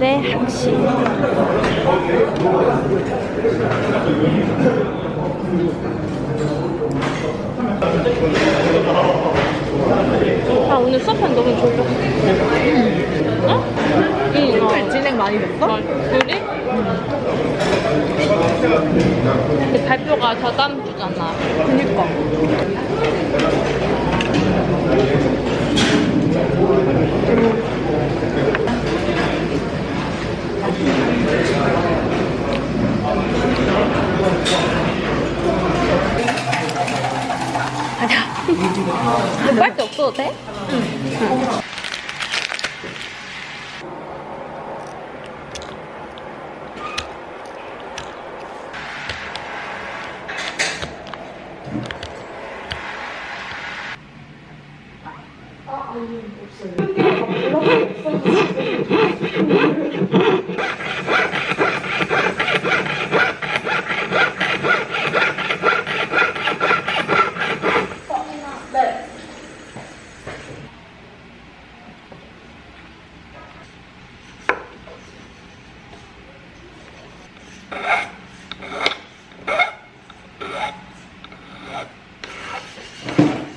오늘의 학식 아 오늘 수업한 너무 졸려 어? 응 어. 진행 많이 됐어? 어, 그래? 근데 발표가 저 다음 주잖아 그니까. 빨대 없어도 돼? How Thank you.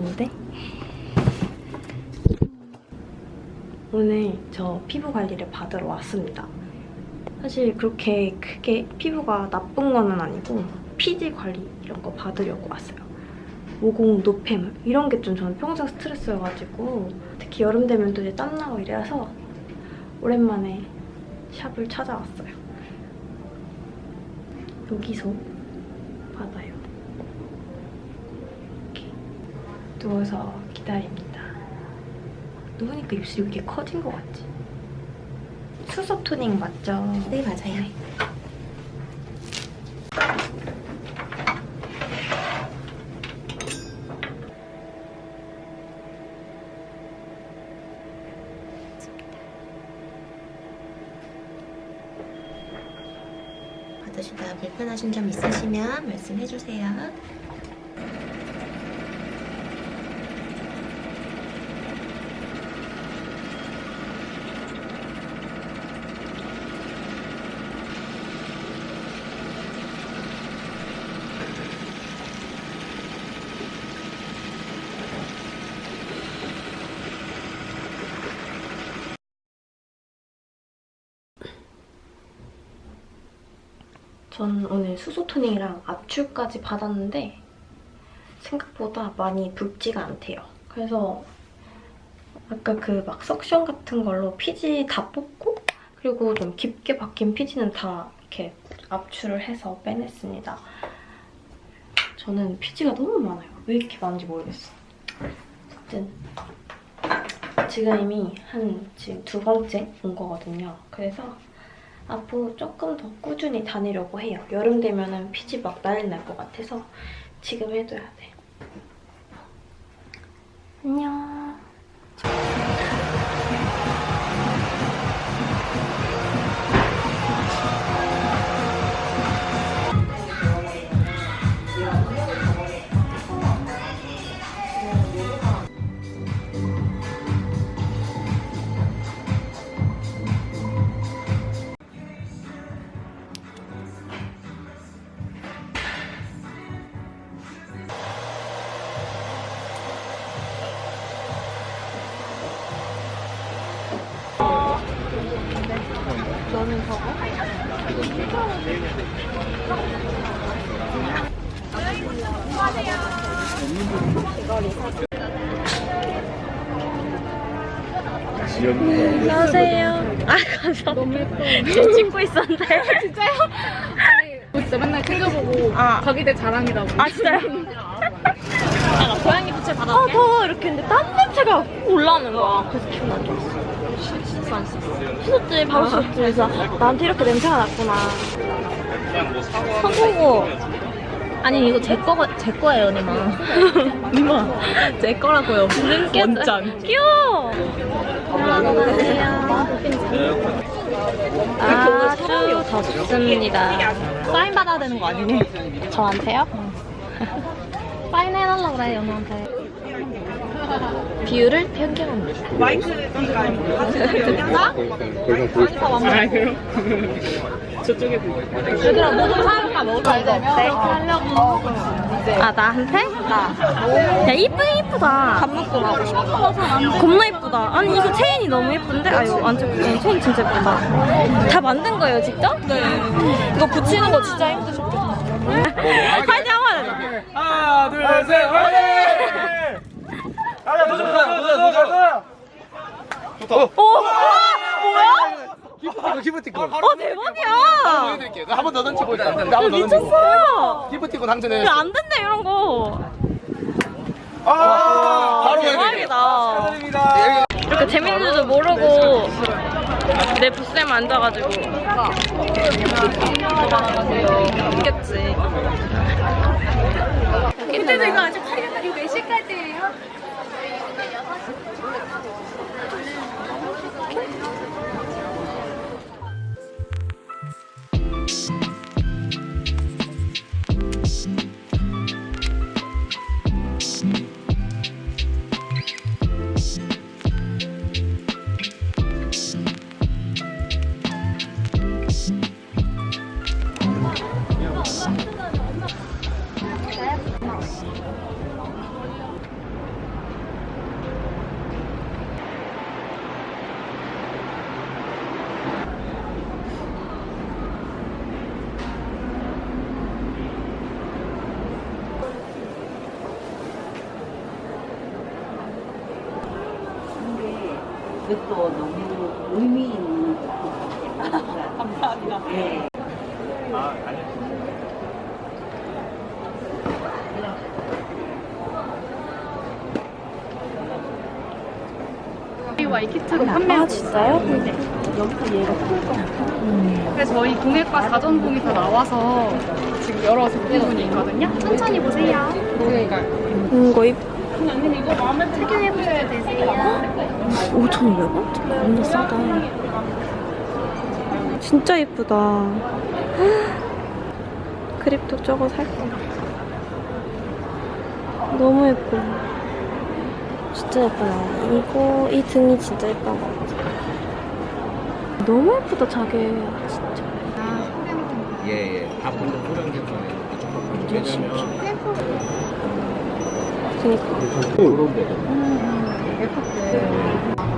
좋은데? 오늘 저 피부 관리를 받으러 왔습니다. 사실 그렇게 크게 피부가 나쁜 거는 아니고 피지 관리 이런 거 받으려고 왔어요. 모공 노폐물 이런 게 좀 저는 평생 스트레스여가지고 특히 여름 되면 또 이제 땀나고 이래서 오랜만에 샵을 찾아왔어요. 여기서 받아요. 이렇게 누워서 기다립니다. 누우니까 입술이 왜 이렇게 커진 것 같지? 수소 토닝 맞죠? 네, 맞아요. 받으시다 불편하신 점 있으시면 말씀해주세요. 전 오늘 수소 토닝이랑 압출까지 받았는데 생각보다 많이 붉지가 않대요. 그래서 아까 그 막 석션 같은 걸로 피지 다 뽑고 그리고 좀 깊게 박힌 피지는 다 이렇게 압출을 해서 빼냈습니다. 저는 피지가 너무 많아요. 왜 이렇게 많은지 모르겠어. 어쨌든 지금 이미 한 지금 두 번째 온 거거든요. 그래서 앞으로 조금 더 꾸준히 다니려고 해요. 여름 되면 은 피지 막 난리 날 것 같아서 지금 해둬야 돼. 안녕. 안녕하세요. 아, 감사합니다. 너무 예뻐. 저 찍고 있었는데. 진짜 맨날 챙겨보고 아. 가게 될 자랑이라고. 아, 진짜요? 고양이 부채 받아올게. 아, 더워. 이렇게 했는데 땀 냄새가 올라오는 거야. 그래서 기분 안 좋았어. 씻었어, 안 씻었어? 씻었지, 바로 씻었지. 그래서 나한테 이렇게 냄새가 났구나. 선보고. 아니 이거 제 거, 제 거예요 니마 니마 제 거라고요 원장 귀여워. 아주 덥습니다. 사인 받아야 되는 거 아니니? 저한테요? 사인 해달라고 그래 연우한테 비율을 변경합니다. 얘들아 뭐좀 사올까 먹을 거 하려고 아 나한테? 나. 야 이쁘긴 이쁘다. 밥 먹고 가고 싶어 겁나 이쁘다. 아니 이거 체인이 너무 예쁜데? 아유 완전 어, 체인 진짜 예쁘다. 다 만든 거예요 직접? 네. 이거 붙이는 거 진짜 힘드셨겠다. 화이팅 한번 하자. 하나, 둘, 셋, 화이팅! 가자, 도전, 도전! 좋다. 오 뭐야? 기프티콘, 기프티콘. 어 대박이야. 보여드릴게요. 한번 더 던져보자. 한번 더 야, 던져. 미쳤어. 기프티콘 당첨해. 야, 안 된대 이런 거. 아, 바로 대박이다. 이렇게 재밌는 줄도 모르고 내 부스에 앉아가지고 있겠지. 근데도 이거 아직 팔려면 이거 몇 시까지예요? 그것도 너무 의미 있는 것 같아요. 감사합니다. 네. 와이키트로 판매하고 아 진짜요? 그래서 저희 공예과 사전공이 다 나와서 지금 여러 제품군이 있거든요. 천천히 보세요. 음, 이거 입 착용해보셔도 되세요. 5,500원? 완전 싸다. 진짜 예쁘다. 그립톡 저거 살 거야. 너무 예뻐. 진짜 예쁘다. 이거, 이 등이 진짜 예쁜 것 같아. 너무 예쁘다, 자개. 진짜. 예, 예. 다 본전 소량 괜찮아요. 그니까. 거.